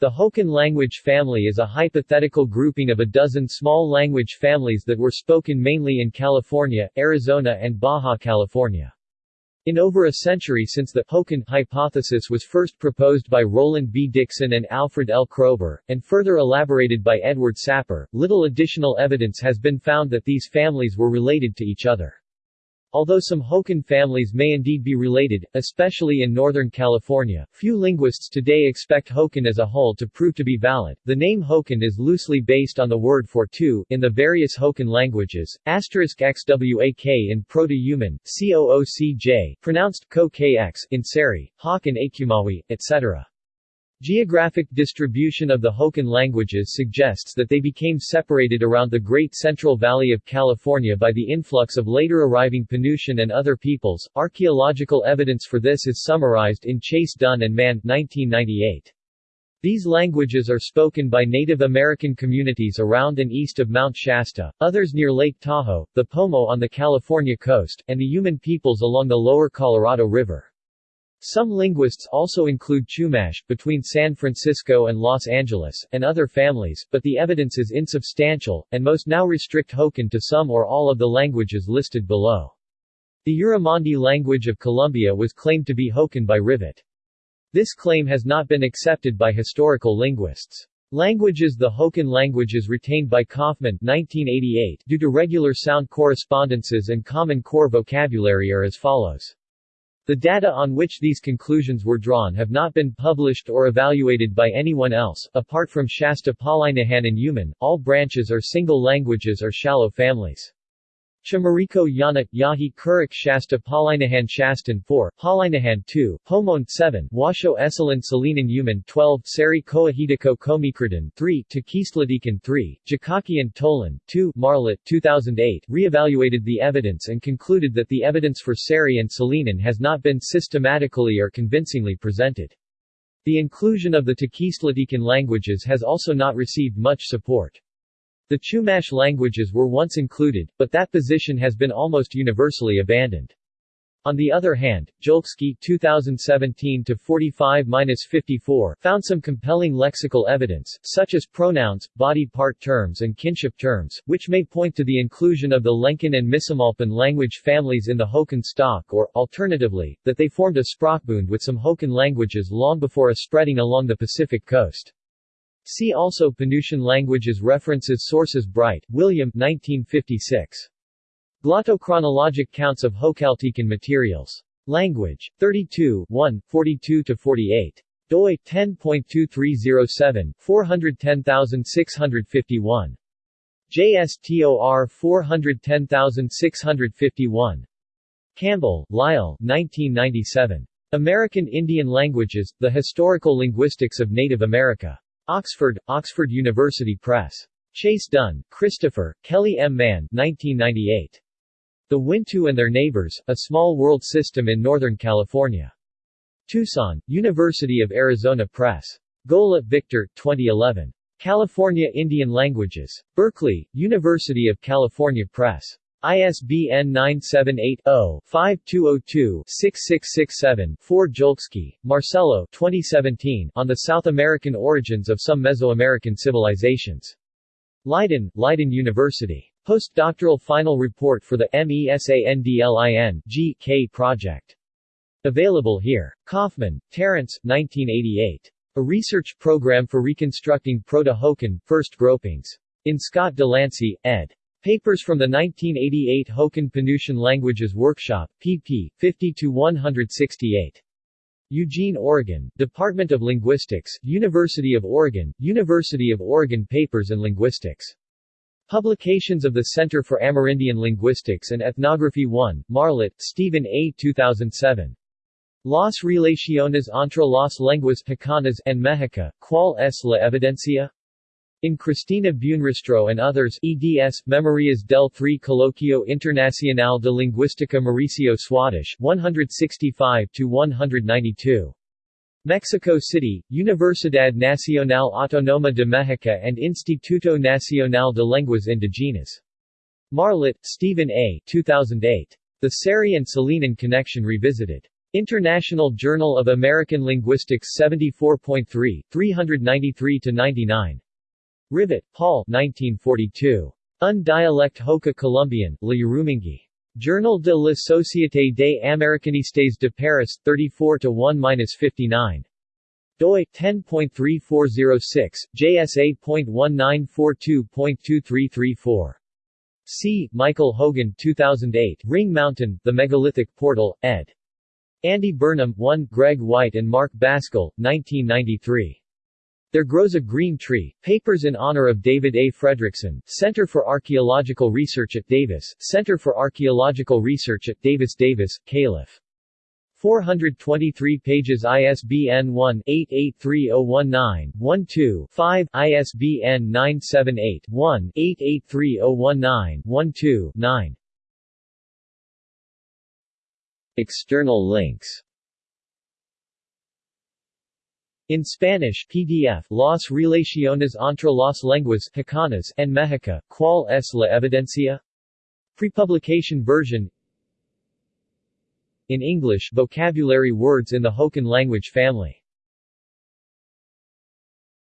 The Hokan language family is a hypothetical grouping of a dozen small language families that were spoken mainly in California, Arizona and Baja California. In over a century since the Hokan hypothesis was first proposed by Roland B. Dixon and Alfred L. Kroeber, and further elaborated by Edward Sapir, little additional evidence has been found that these families were related to each other. Although some Hokan families may indeed be related, especially in Northern California, few linguists today expect Hokan as a whole to prove to be valid. The name Hokan is loosely based on the word for two in the various Hokan languages, asterisk xwak in Proto-Yuman, coocj, pronounced ko-kx in Seri, Hawk and Achumawi, etc. Geographic distribution of the Hokan languages suggests that they became separated around the Great Central Valley of California by the influx of later arriving Penutian and other peoples. Archaeological evidence for this is summarized in Chase Dunn and Mann 1998. These languages are spoken by Native American communities around and east of Mount Shasta, others near Lake Tahoe, the Pomo on the California coast, and the Yuman peoples along the lower Colorado River. Some linguists also include Chumash, between San Francisco and Los Angeles, and other families, but the evidence is insubstantial, and most now restrict Hokan to some or all of the languages listed below. The Yurumanguí language of Colombia was claimed to be Hokan by Rivet. This claim has not been accepted by historical linguists. Languages The Hokan languages retained by Kaufman 1988 due to regular sound correspondences and common core vocabulary are as follows. The data on which these conclusions were drawn have not been published or evaluated by anyone else, apart from Shasta Palaihnihan and Yuman, all branches are single languages or shallow families. Chimariko Yanat Yahi Karuk Shasta Palaihnihan Shastan 4, Palaihnihan 2, Pomoan 7, Washo Esselen Salinan Yuman 12, Seri Koahidako Comecrudan 3, Tequistlatecan 3, Jicaquean Tolan 2, Marlett 2008 reevaluated the evidence and concluded that the evidence for Seri and Salinan has not been systematically or convincingly presented. The inclusion of the Tequistlatecan languages has also not received much support. The Chumash languages were once included, but that position has been almost universally abandoned. On the other hand, Jolski 2017-45-54 found some compelling lexical evidence, such as pronouns, body part terms and kinship terms, which may point to the inclusion of the Lencan and Misumalpan language families in the Hokan stock or, alternatively, that they formed a sprachbund with some Hokan languages long before a spreading along the Pacific coast. See also Penutian languages References Sources Bright, William 1956. Glottochronologic counts of Hokaltecan materials. Language. 32 1, 42-48. doi 10.2307, 410651. JSTOR 410651. Campbell, Lyle 1997. American Indian Languages, The Historical Linguistics of Native America. Oxford, Oxford University Press. Chase Dunn, Christopher, Kelly M. Mann 1998. The Wintu and Their Neighbors, A Small World System in Northern California. Tucson, University of Arizona Press. Golla, Victor, 2011. California Indian Languages. Berkeley, University of California Press. ISBN 978-0-5202-6667-4 Jolski, Marcelo 2017 on the South American origins of some Mesoamerican civilizations. Leiden, Leiden University. Postdoctoral final report for the MESANDLIN G.K. project. Available here. Kaufman, Terence 1988. A Research Program for Reconstructing Proto-Hokan, First Gropings. In Scott Delancey, ed. Papers from the 1988 Hokan Penutian Languages Workshop, pp. 50-168. Eugene, Oregon, Department of Linguistics, University of Oregon, University of Oregon Papers and Linguistics. Publications of the Center for Amerindian Linguistics and Ethnography 1, Marlett, Stephen A. 2007. Las relaciones entre las lenguas Hokanas en Mexico, ¿cuál es la evidencia? In Cristina Buenrostro and others eds, Memorias del 3 Coloquio Internacional de Lingüística Mauricio Swadesh 165-192. Mexico City, Universidad Nacional Autónoma de México and Instituto Nacional de Lenguas Indigenas. Marlett, Stephen A. 2008. The Seri and Salinan Connection Revisited. International Journal of American Linguistics 74.3, 393-99. Rivet, Paul 1942. Un dialecte Hoka Colombian, Le. Journal de la Société des Americanistes de Paris, 34-1-59. doi, 10.3406, JSA.1942.2334. C. Michael Hogan 2008, Ring Mountain, The Megalithic Portal, ed. Andy Burnham 1, Greg White and Mark Basgall, 1993. There Grows a Green Tree, Papers in Honor of David A. Fredrickson, Center for Archaeological Research at Davis, Center for Archaeological Research at Davis Davis, Calif. 423 pages ISBN 1-883019-12-5, ISBN 978-1-883019-12-9 External links in Spanish PDF Las Relaciones entre las lenguas Hokanas en Mexico, ¿Cuál es la evidencia? Prepublication version In English vocabulary words in the Hokan language family